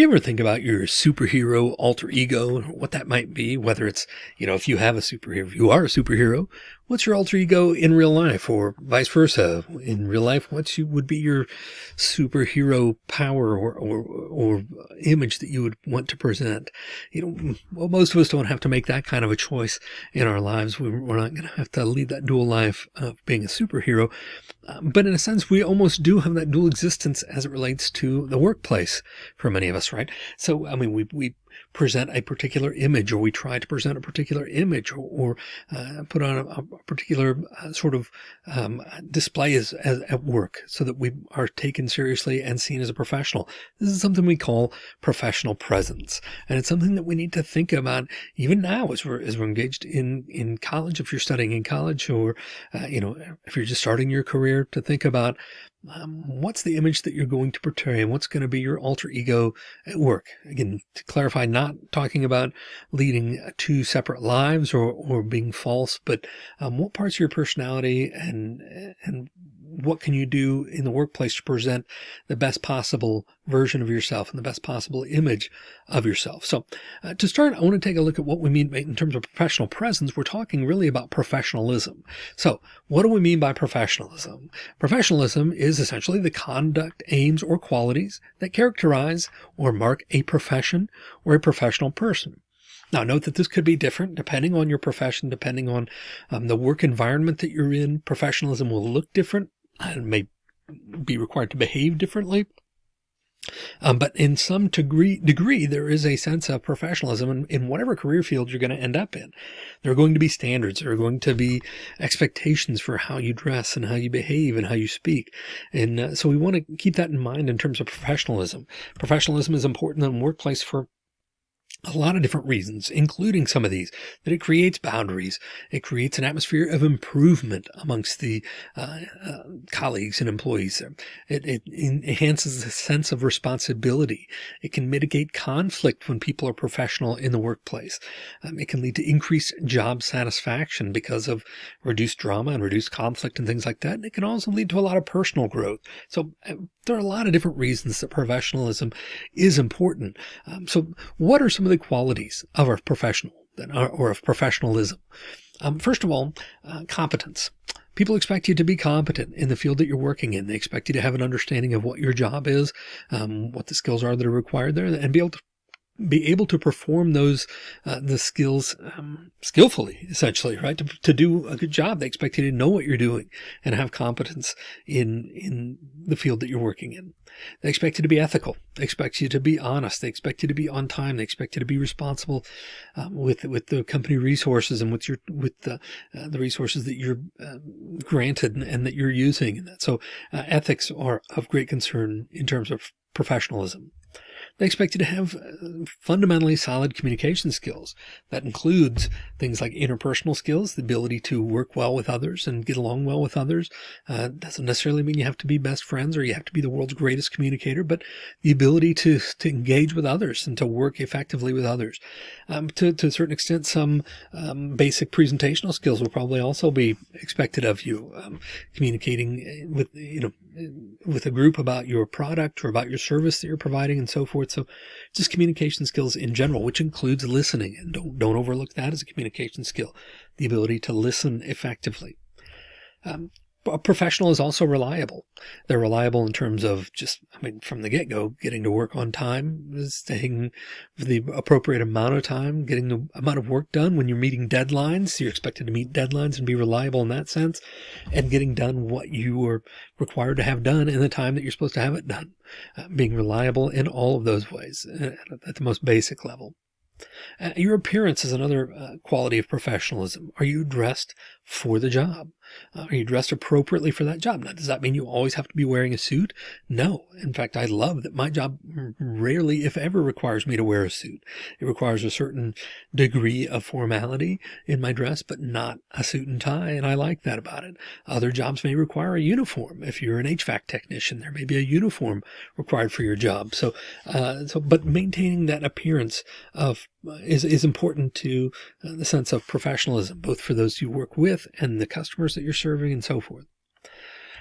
You ever think about your superhero alter ego, what that might be? Whether it's, you know, if you have a superhero, if you are a superhero, what's your alter ego in real life or vice versa? In real life, what you, would be your superhero power or, or, or image that you would want to present? You know, well, most of us don't have to make that kind of a choice in our lives. We're not going to have to lead that dual life of being a superhero. But in a sense, we almost do have that dual existence as it relates to the workplace for many of us, right? So, I mean, we, we present a particular image or we try to present a particular image or, or uh, put on a, a particular uh, sort of um, display as, as, at work so that we are taken seriously and seen as a professional. This is something we call professional presence. And it's something that we need to think about even now as we're, as we're engaged in, in college, if you're studying in college or, uh, you know, if you're just starting your career to think about um, what's the image that you're going to portray and what's going to be your alter ego at work? Again, to clarify, not talking about leading two separate lives or, or being false, but um, what parts of your personality and, and what can you do in the workplace to present the best possible version of yourself and the best possible image of yourself. So uh, to start, I want to take a look at what we mean in terms of professional presence. We're talking really about professionalism. So what do we mean by professionalism? Professionalism is essentially the conduct, aims, or qualities that characterize or mark a profession or a professional person. Now note that this could be different depending on your profession, depending on um, the work environment that you're in. Professionalism will look different and may be required to behave differently. Um, but in some degree, degree, there is a sense of professionalism in, in whatever career field you're going to end up in. There are going to be standards. There are going to be expectations for how you dress and how you behave and how you speak. And uh, so we want to keep that in mind in terms of professionalism. Professionalism is important in the workplace for a lot of different reasons, including some of these, that it creates boundaries. It creates an atmosphere of improvement amongst the uh, uh, colleagues and employees. It, it, enhances the sense of responsibility. It can mitigate conflict when people are professional in the workplace. Um, it can lead to increased job satisfaction because of reduced drama and reduced conflict and things like that. And it can also lead to a lot of personal growth. So uh, there are a lot of different reasons that professionalism is important. Um, so what are some of the qualities of a professional or of professionalism. Um, first of all, uh, competence. People expect you to be competent in the field that you're working in. They expect you to have an understanding of what your job is, um, what the skills are that are required there, and be able to be able to perform those uh, the skills um, skillfully, essentially, right? To, to do a good job, they expect you to know what you're doing and have competence in in the field that you're working in. They expect you to be ethical. They expect you to be honest. They expect you to be on time. They expect you to be responsible um, with with the company resources and with your with the uh, the resources that you're uh, granted and, and, that you're using. And that so uh, ethics are of great concern in terms of professionalism. They expect you to have uh, fundamentally solid communication skills. That includes things like interpersonal skills, the ability to work well with others and get along well with others. Uh, doesn't necessarily mean you have to be best friends or you have to be the world's greatest communicator, but the ability to, to engage with others and to work effectively with others. Um, to, to a certain extent, some um, basic presentational skills will probably also be expected of you. Um, communicating with, you know, with a group about your product or about your service that you're providing and so forth. So just communication skills in general, which includes listening and don't, don't overlook that as a communication skill, the ability to listen effectively. Um, a professional is also reliable. They're reliable in terms of just, I mean, from the get go, getting to work on time, staying the appropriate amount of time, getting the amount of work done when you're meeting deadlines. You're expected to meet deadlines and be reliable in that sense and getting done what you are required to have done in the time that you're supposed to have it done. Uh, being reliable in all of those ways uh, at the most basic level. Uh, your appearance is another uh, quality of professionalism. Are you dressed for the job? Uh, are you dressed appropriately for that job? Now, does that mean you always have to be wearing a suit? No. In fact, I love that my job rarely, if ever, requires me to wear a suit. It requires a certain degree of formality in my dress, but not a suit and tie. And I like that about it. Other jobs may require a uniform. If you're an HVAC technician, there may be a uniform required for your job. So, uh, so, but maintaining that appearance of is, is important to uh, the sense of professionalism, both for those you work with and the customers that you're serving and so forth.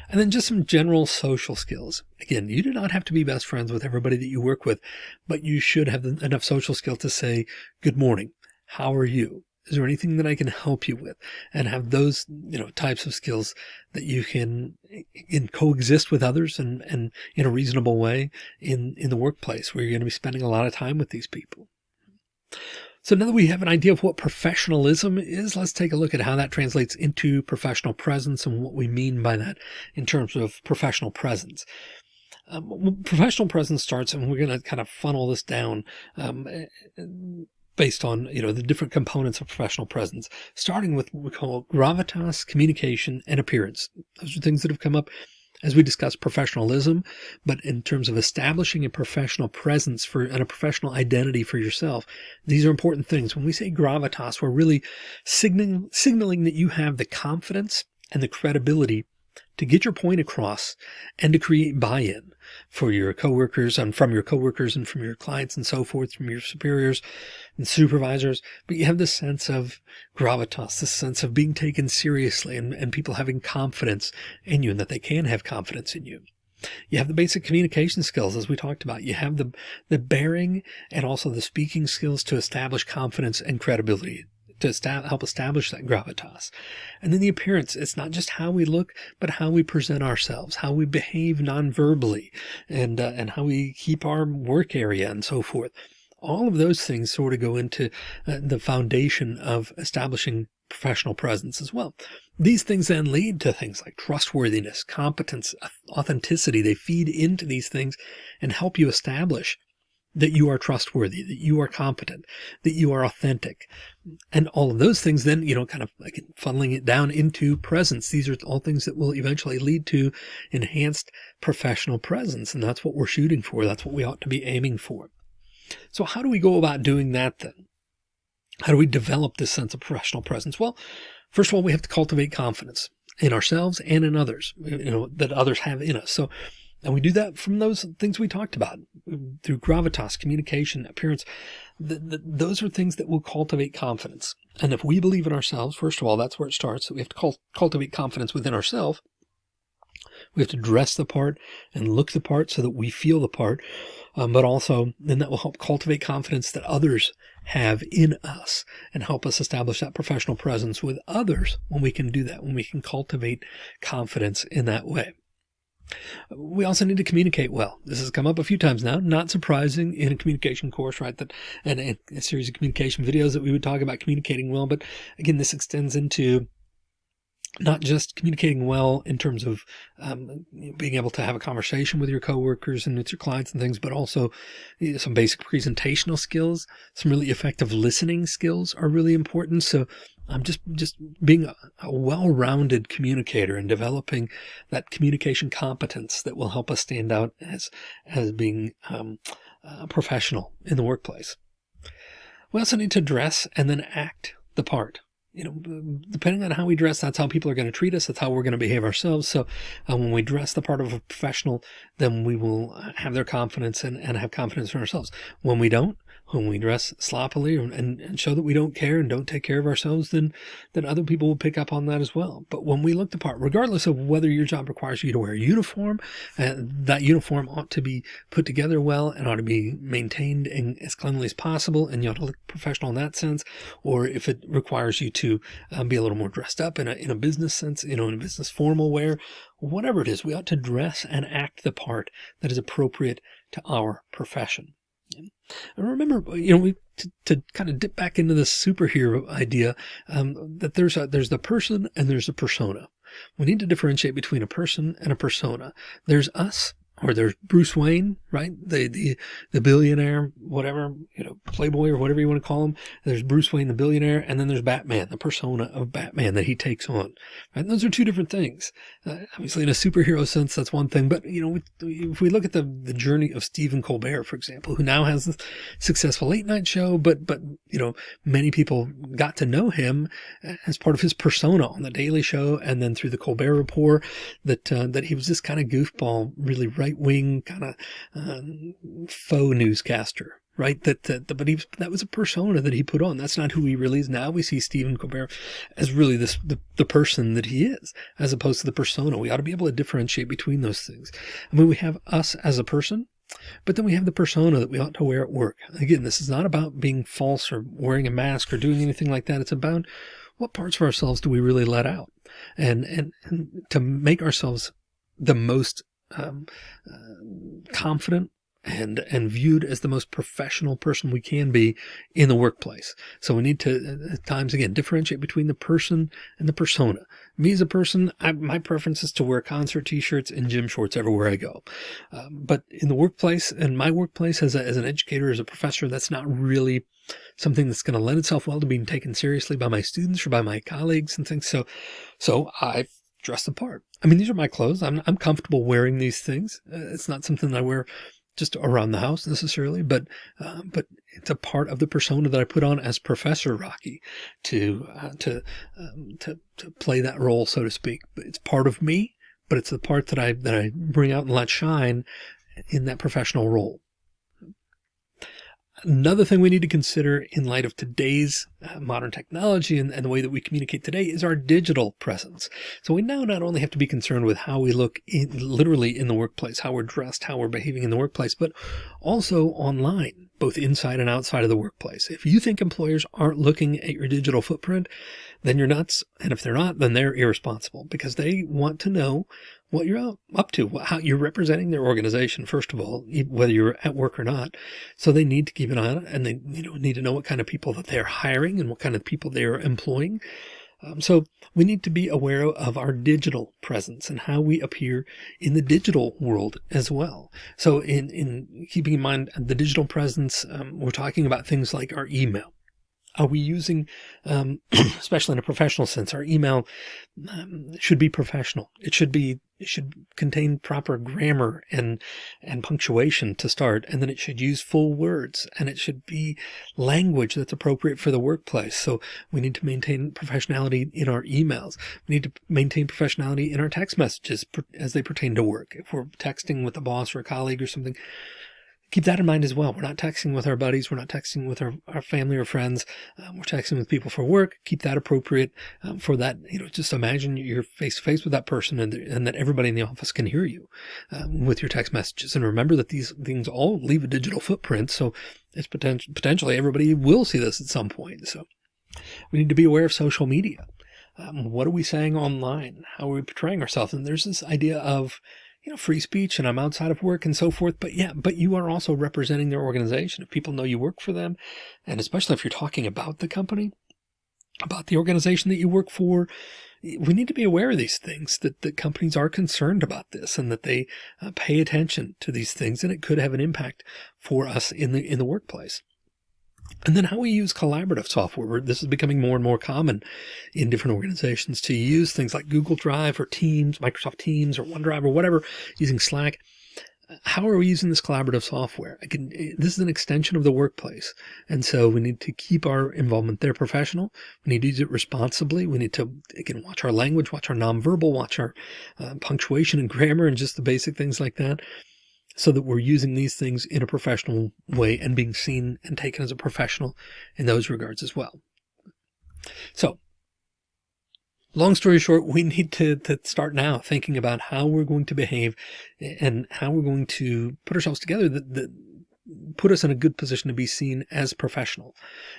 And then just some general social skills. Again, you do not have to be best friends with everybody that you work with, but you should have enough social skill to say, good morning. How are you? Is there anything that I can help you with? And have those, you know, types of skills that you can, can coexist with others and, and in a reasonable way in, in the workplace where you're going to be spending a lot of time with these people. So now that we have an idea of what professionalism is, let's take a look at how that translates into professional presence and what we mean by that in terms of professional presence. Um, professional presence starts, and we're going to kind of funnel this down um, based on, you know, the different components of professional presence, starting with what we call gravitas, communication, and appearance. Those are things that have come up as we discussed professionalism, but in terms of establishing a professional presence for and a professional identity for yourself, these are important things. When we say gravitas, we're really signaling, signaling that you have the confidence and the credibility to get your point across and to create buy-in for your coworkers and from your coworkers and from your clients and so forth, from your superiors and supervisors. But you have this sense of gravitas, this sense of being taken seriously and, and people having confidence in you and that they can have confidence in you. You have the basic communication skills, as we talked about. You have the, the bearing and also the speaking skills to establish confidence and credibility to help establish that gravitas. And then the appearance, it's not just how we look, but how we present ourselves, how we behave non-verbally and, uh, and how we keep our work area and so forth. All of those things sort of go into uh, the foundation of establishing professional presence as well. These things then lead to things like trustworthiness, competence, authenticity. They feed into these things and help you establish that you are trustworthy, that you are competent, that you are authentic. And all of those things then, you know, kind of like funneling it down into presence. These are all things that will eventually lead to enhanced professional presence. And that's what we're shooting for. That's what we ought to be aiming for. So how do we go about doing that then? How do we develop this sense of professional presence? Well, first of all, we have to cultivate confidence in ourselves and in others, you know, that others have in us. So and we do that from those things we talked about through gravitas, communication, appearance. Those are things that will cultivate confidence. And if we believe in ourselves, first of all, that's where it starts. We have to cultivate confidence within ourselves. We have to dress the part and look the part so that we feel the part. Um, but also then that will help cultivate confidence that others have in us and help us establish that professional presence with others when we can do that, when we can cultivate confidence in that way. We also need to communicate well. This has come up a few times now, not surprising in a communication course, right? That and, a series of communication videos that we would talk about communicating well. But again, this extends into not just communicating well in terms of um, being able to have a conversation with your coworkers and with your clients and things, but also you know, some basic presentational skills, some really effective listening skills are really important. So I'm just, just being a, a well-rounded communicator and developing that communication competence that will help us stand out as, as being um, professional in the workplace. We also need to dress and then act the part you know, depending on how we dress, that's how people are going to treat us. That's how we're going to behave ourselves. So uh, when we dress the part of a professional, then we will have their confidence and, and have confidence in ourselves. When we don't, when we dress sloppily and, and show that we don't care and don't take care of ourselves, then, then other people will pick up on that as well. But when we look the part, regardless of whether your job requires you to wear a uniform, uh, that uniform ought to be put together well and ought to be maintained in, as cleanly as possible. And you ought to look professional in that sense. Or if it requires you to um, be a little more dressed up in a, in a business sense, you know, in a business formal wear, whatever it is, we ought to dress and act the part that is appropriate to our profession. And remember, you know, we to, to, kind of dip back into this superhero idea um, that there's a, there's the person and there's a persona. We need to differentiate between a person and a persona. There's us or there's Bruce Wayne, right? The, the, the billionaire, whatever, you know, playboy or whatever you want to call him. There's Bruce Wayne, the billionaire, and then there's Batman, the persona of Batman that he takes on, right? And those are two different things. Uh, obviously in a superhero sense, that's one thing, but you know, if we look at the, the journey of Stephen Colbert, for example, who now has this successful late night show, but, but, you know, many people got to know him as part of his persona on the Daily Show and then through the Colbert Report that, uh, that he was this kind of goofball, really right right wing kind of um, faux newscaster right? That, that, but he, that was a persona that he put on. That's not who he really is. Now we see Stephen Colbert as really this, the, the person that he is, as opposed to the persona. We ought to be able to differentiate between those things. I mean, we have us as a person, but then we have the persona that we ought to wear at work. Again, this is not about being false or wearing a mask or doing anything like that. It's about what parts of ourselves do we really let out and, and, and to make ourselves the most um, uh, confident and and viewed as the most professional person we can be in the workplace. So we need to at times again differentiate between the person and the persona. Me as a person, I, my preference is to wear concert t-shirts and gym shorts everywhere I go. Um, but in the workplace and my workplace as, a, as an educator, as a professor, that's not really something that's going to lend itself well to being taken seriously by my students or by my colleagues and things. So, so I dress the part. I mean, these are my clothes. I'm, I'm comfortable wearing these things. Uh, it's not something I wear just around the house necessarily, but uh, but it's a part of the persona that I put on as Professor Rocky to uh, to, um, to to play that role, so to speak. It's part of me, but it's the part that I that I bring out and let shine in that professional role. Another thing we need to consider in light of today's uh, modern technology and, and, the way that we communicate today is our digital presence. So we now not only have to be concerned with how we look in, literally in the workplace, how we're dressed, how we're behaving in the workplace, but also online, both inside and outside of the workplace. If you think employers aren't looking at your digital footprint, then you're nuts. And if they're not, then they're irresponsible because they want to know what you're up to, how you're representing their organization, first of all, whether you're at work or not. So they need to keep an eye on it and they you know, need to know what kind of people that they're hiring and what kind of people they're employing. Um, so we need to be aware of our digital presence and how we appear in the digital world as well. So in, in keeping in mind the digital presence, um, we're talking about things like our email. Are we using, um, especially in a professional sense, our email um, should be professional. It should be, it should contain proper grammar and, and punctuation to start. And then it should use full words and it should be language that's appropriate for the workplace. So we need to maintain professionality in our emails. We need to maintain professionality in our text messages as they pertain to work. If we're texting with a boss or a colleague or something, keep that in mind as well. We're not texting with our buddies. We're not texting with our, our family or friends. Um, we're texting with people for work. Keep that appropriate um, for that. You know, just imagine you're face to face with that person and, and that everybody in the office can hear you um, with your text messages. And remember that these things all leave a digital footprint. So it's potential, potentially everybody will see this at some point. So we need to be aware of social media. Um, what are we saying online? How are we portraying ourselves? And there's this idea of, you know, free speech and I'm outside of work and so forth. But yeah, but you are also representing their organization. If people know you work for them, and especially if you're talking about the company, about the organization that you work for, we need to be aware of these things that, that companies are concerned about this and that they uh, pay attention to these things and it could have an impact for us in the, in the workplace. And then how we use collaborative software. This is becoming more and more common in different organizations to use things like Google Drive or Teams, Microsoft Teams or OneDrive or whatever, using Slack. How are we using this collaborative software? Again, this is an extension of the workplace. And so we need to keep our involvement there professional. We need to use it responsibly. We need to, again, watch our language, watch our nonverbal, watch our uh, punctuation and grammar and just the basic things like that so that we're using these things in a professional way and being seen and taken as a professional in those regards as well. So long story short, we need to, to start now thinking about how we're going to behave and how we're going to put ourselves together that, that put us in a good position to be seen as professional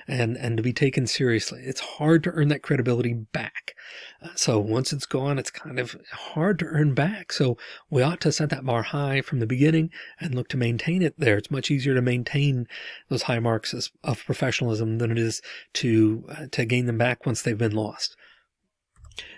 and, and to be taken seriously. It's hard to earn that credibility back. Uh, so once it's gone, it's kind of hard to earn back. So we ought to set that bar high from the beginning and look to maintain it there. It's much easier to maintain those high marks of professionalism than it is to, uh, to gain them back once they've been lost.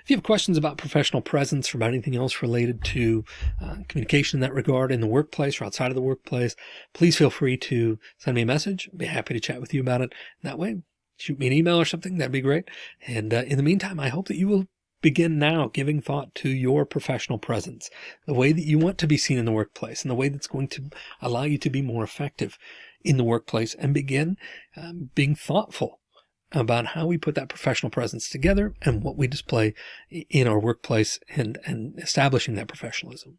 If you have questions about professional presence or about anything else related to uh, communication in that regard in the workplace or outside of the workplace, please feel free to send me a message. I'd be happy to chat with you about it that way. Shoot me an email or something. That'd be great. And uh, in the meantime, I hope that you will begin now giving thought to your professional presence, the way that you want to be seen in the workplace and the way that's going to allow you to be more effective in the workplace and begin um, being thoughtful about how we put that professional presence together and what we display in our workplace and, and establishing that professionalism.